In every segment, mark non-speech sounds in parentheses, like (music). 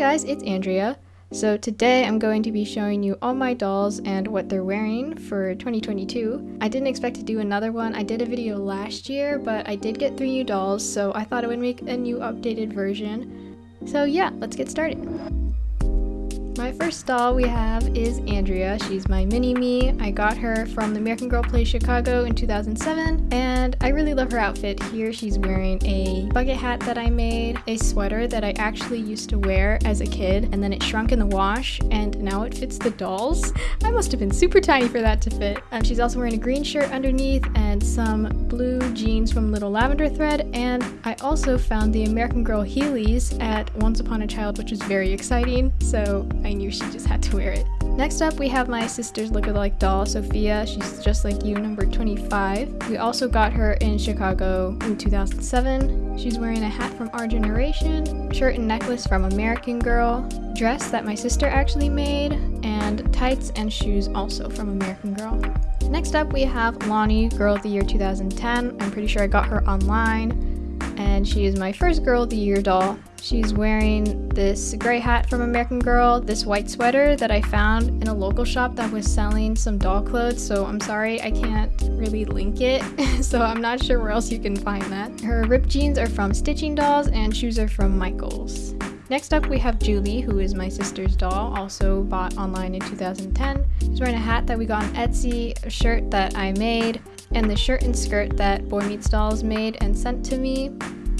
Guys, it's Andrea. So today I'm going to be showing you all my dolls and what they're wearing for 2022. I didn't expect to do another one. I did a video last year, but I did get three new dolls, so I thought I would make a new updated version. So yeah, let's get started. My first doll we have is Andrea. She's my mini-me. I got her from the American Girl Place Chicago in 2007, and I really love her outfit. Here she's wearing a bucket hat that I made, a sweater that I actually used to wear as a kid, and then it shrunk in the wash, and now it fits the dolls. (laughs) I must have been super tiny for that to fit. Um, she's also wearing a green shirt underneath and some blue jeans from Little Lavender Thread, and I also found the American Girl Heelys at Once Upon a Child, which is very exciting, so I I knew she just had to wear it. Next up, we have my sister's lookalike doll, Sophia. She's just like you, number 25. We also got her in Chicago in 2007. She's wearing a hat from Our Generation, shirt and necklace from American Girl, dress that my sister actually made, and tights and shoes also from American Girl. Next up, we have Lanie, Girl of the Year 2010. I'm pretty sure I got her online and she is my first Girl of the Year doll. She's wearing this gray hat from American Girl, this white sweater that I found in a local shop that was selling some doll clothes, so I'm sorry I can't really link it, (laughs) so I'm not sure where else you can find that. Her ripped jeans are from Stitching Dolls and shoes are from Michaels. Next up we have Julie, who is my sister's doll, also bought online in 2010. She's wearing a hat that we got on Etsy, a shirt that I made, and the shirt and skirt that Boy Meets Dolls made and sent to me.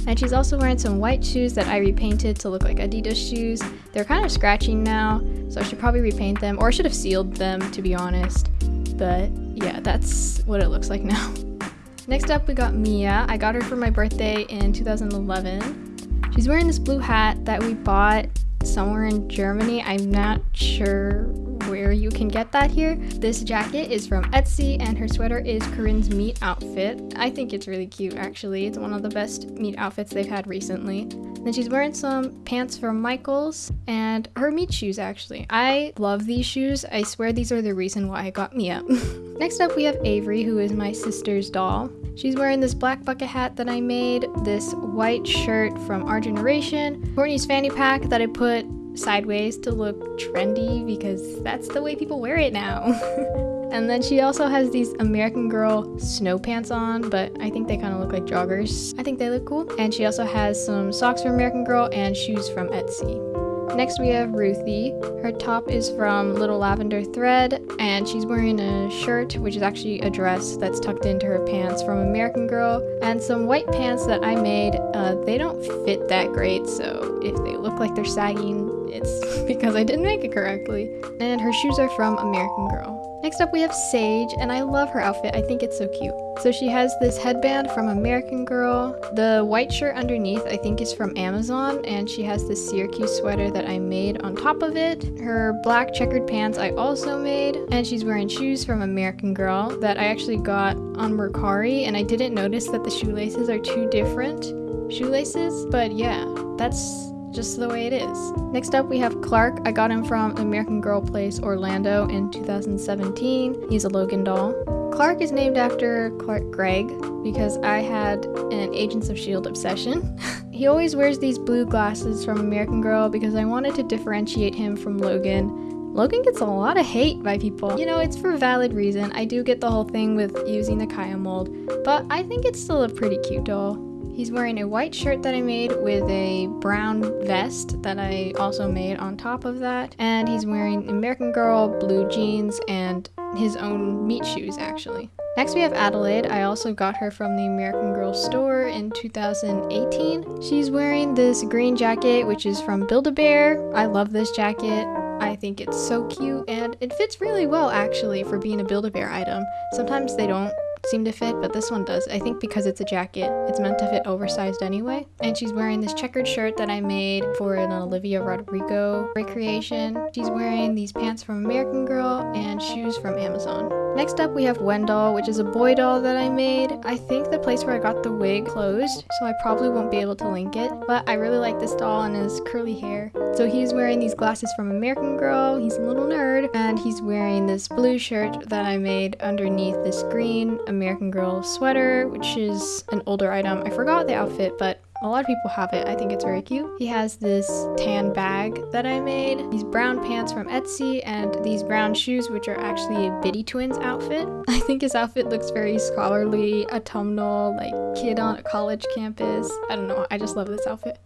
And she's also wearing some white shoes that I repainted to look like Adidas shoes. They're kind of scratching now, so I should probably repaint them, or I should have sealed them to be honest. But yeah, that's what it looks like now. (laughs) Next up we got Mia. I got her for my birthday in 2011. She's wearing this blue hat that we bought somewhere in Germany. I'm not sure where you can get that here. This jacket is from Etsy and her sweater is Corinne's meet outfit. I think it's really cute actually. It's one of the best meet outfits they've had recently. Then she's wearing some pants from Michaels and her meet shoes actually. I love these shoes. I swear these are the reason why I got Mia. (laughs) Next up we have Avery who is my sister's doll. She's wearing this black bucket hat that I made, this white shirt from Our Generation, Courtney's fanny pack that I put sideways to look trendy because that's the way people wear it now. (laughs) and then she also has these American Girl snow pants on, but I think they kind of look like joggers. I think they look cool. And she also has some socks from American Girl and shoes from Etsy. Next we have Ruthie. Her top is from Little Lavender Thread and she's wearing a shirt which is actually a dress that's tucked into her pants from American Girl and some white pants that I made. Uh, they don't fit that great so if they look like they're sagging it's (laughs) because I didn't make it correctly. And her shoes are from American Girl. Next up we have Sage, and I love her outfit. I think it's so cute. So she has this headband from American Girl. The white shirt underneath I think is from Amazon, and she has this Syracuse sweater that I made on top of it. Her black checkered pants I also made, and she's wearing shoes from American Girl that I actually got on Mercari, and I didn't notice that the shoelaces are two different shoelaces, but yeah, that's just the way it is. Next up we have Clark. I got him from American Girl Place Orlando in 2017. He's a Logan doll. Clark is named after Clark Gregg because I had an Agents of S.H.I.E.L.D. obsession. (laughs) he always wears these blue glasses from American Girl because I wanted to differentiate him from Logan. Logan gets a lot of hate by people. You know, it's for valid reason. I do get the whole thing with using the Kaya mold, but I think it's still a pretty cute doll. He's wearing a white shirt that I made with a brown vest that I also made on top of that. And he's wearing American Girl blue jeans and his own meet shoes actually. Next we have Adelaide. I also got her from the American Girl store in 2018. She's wearing this green jacket which is from Build-A-Bear. I love this jacket. I think it's so cute and it fits really well actually for being a Build-A-Bear item. Sometimes they don't seem to fit, but this one does. I think because it's a jacket, it's meant to fit oversized anyway. And she's wearing this checkered shirt that I made for an Olivia Rodrigo recreation. She's wearing these pants from American Girl and shoes from Amazon. Next up we have Wendell, which is a boy doll that I made. I think the place where I got the wig closed, so I probably won't be able to link it, but I really like this doll and his curly hair. So he's wearing these glasses from American Girl, he's a little nerd, and he's wearing this blue shirt that I made underneath this green American Girl sweater, which is an older item. I forgot the outfit, but A lot of people have it. I think it's very cute. He has this tan bag that I made, these brown pants from Etsy, and these brown shoes, which are actually a Bitty Twins outfit. (laughs) I think his outfit looks very scholarly, autumnal, like kid on a college campus. I don't know. I just love this outfit.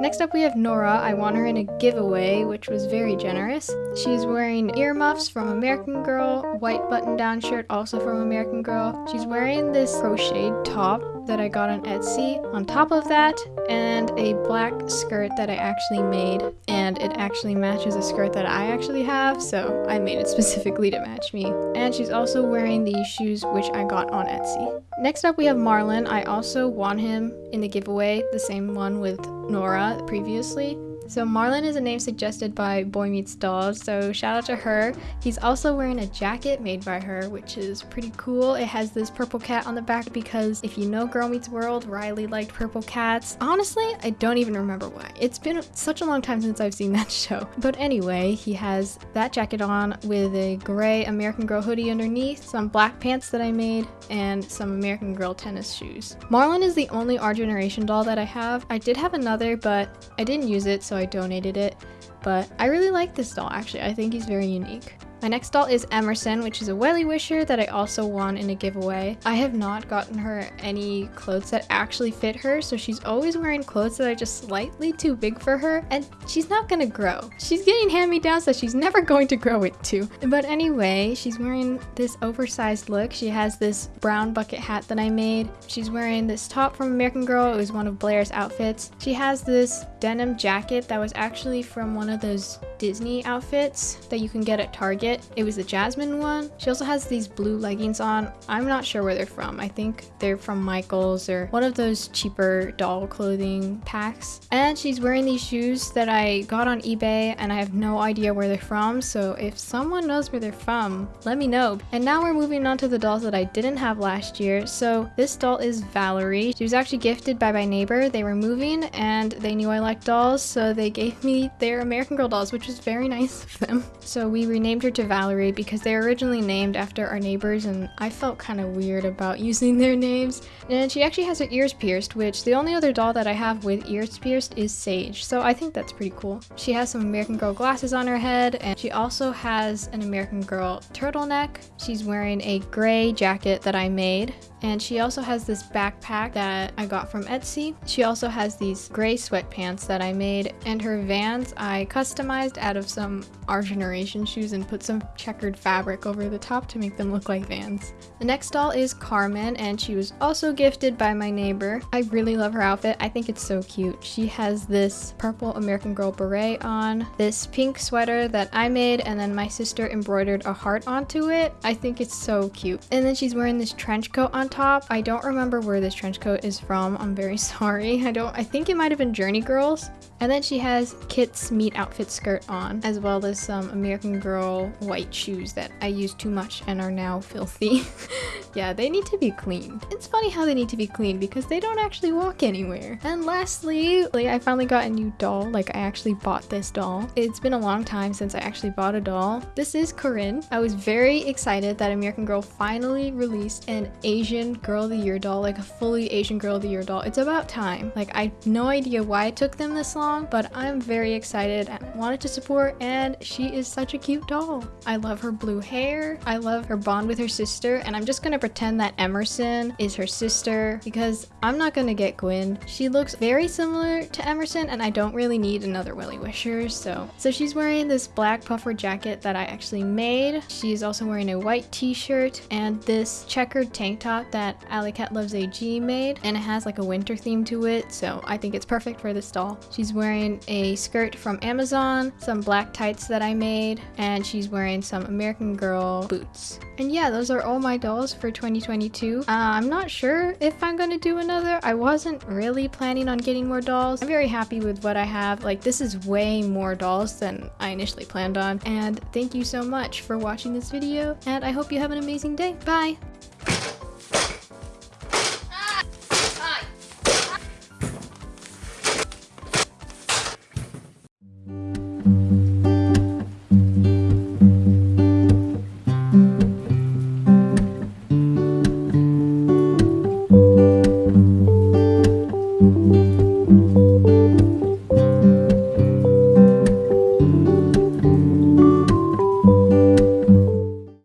Next up we have Nora. I won her in a giveaway, which was very generous. She's wearing earmuffs from American Girl, white button-down shirt also from American Girl. She's wearing this crocheted top that I got on Etsy on top of that, and a black skirt that I actually made. And it actually matches a skirt that I actually have, so I made it (laughs) specifically to match me. And she's also wearing these shoes, which I got on Etsy. Next up we have Marlon. I also won him in the giveaway, the same one with Nora previously. So Marlon is a name suggested by Boy Meets Dolls, so shout out to her. He's also wearing a jacket made by her, which is pretty cool. It has this purple cat on the back because if you know Girl Meets World, Riley liked purple cats. Honestly, I don't even remember why. It's been such a long time since I've seen (laughs) that show. But anyway, he has that jacket on with a gray American Girl hoodie underneath, some black pants that I made, and some American Girl tennis shoes. Marlon is the only Our Generation doll that I have. I did have another, but I didn't use it, so I donated it. But I really like this doll actually, I think he's very unique. My next doll is Emerson, which is a Wellie Wisher that I also won in a giveaway. I have not gotten her any clothes that actually fit her, so she's always wearing clothes that are just slightly too big for her, and she's not gonna grow. She's getting hand-me-downs so she's never going to grow it too. But anyway, she's wearing this oversized look. She has this brown bucket hat that I made. She's wearing this top from American Girl. It was one of Blair's outfits. She has this denim jacket that was actually from one of those Disney outfits that you can get at Target. It was the Jasmine one. She also has these blue leggings on. I'm not sure where they're from. I think they're from Michael's or one of those cheaper doll clothing packs. And she's wearing these shoes that I got on eBay and I have no idea where they're from. So if someone knows where they're from, let me know. And now we're moving on to the dolls that I didn't have last year. So this doll is Valerie. She was actually gifted by my neighbor. They were moving and they knew I liked dolls. So they gave me their American Girl dolls, which is very nice of them. So we renamed her to Valerie because they were originally named after our neighbors and I felt kind of weird about (laughs) using their names. And she actually has her ears pierced, which the only other doll that I have with ears pierced is Sage, so I think that's pretty cool. She has some American Girl glasses on her head and she also has an American Girl turtleneck. She's wearing a gray jacket that I made and she also has this backpack that I got from Etsy. She also has these gray sweatpants that I made and her Vans I customized out of some Our Generation shoes and put some checkered fabric over the top to make them look like Vans. The next doll is Carmen and she was also gifted by my neighbor. I really love her outfit. I think it's so cute. She has this purple American Girl beret on, this pink sweater that I made and then my sister embroidered a heart onto it. I think it's so cute. And then she's wearing this trench coat on top. I don't remember where this trench coat is from. I'm very (laughs) sorry. I don't, I think it might have been Journey Girls. And then she has Kit's meet outfit skirt on, as well as some American Girl white shoes that I used too much and are now filthy. (laughs) yeah, they need to be cleaned. It's funny how they need to be cleaned because they don't actually walk anywhere. And lastly, I finally got a new doll. Like I actually bought this doll. It's been a long time since I actually bought a doll. This is Corinne. I was very excited that American Girl finally released an Asian Girl of the Year doll, like a fully Asian Girl of the Year doll. It's about time. Like I no idea why it took them this long, but I'm very excited and wanted to support and she is such a cute doll. I love her blue hair. I love her bond with her sister and I'm just gonna pretend that Emerson is her sister because I'm not gonna get Gwen. She looks very similar to Emerson and I don't really need another Wellie Wisher so. So she's wearing this black puffer jacket that I actually made. She's also wearing a white t-shirt and this checkered tank top that Alley Cat Loves AG made and it has like a winter theme to it so I think it's perfect for this doll. She's wearing a skirt from Amazon, some black tights that I made, and she's wearing some American Girl boots. And yeah, those are all my dolls for 2022. Uh, I'm not sure if I'm gonna do another. I wasn't really planning on getting more dolls. I'm very happy with what I have. Like this is way more dolls than I initially planned on. And thank you so much for watching this video and I hope you have an amazing day. Bye!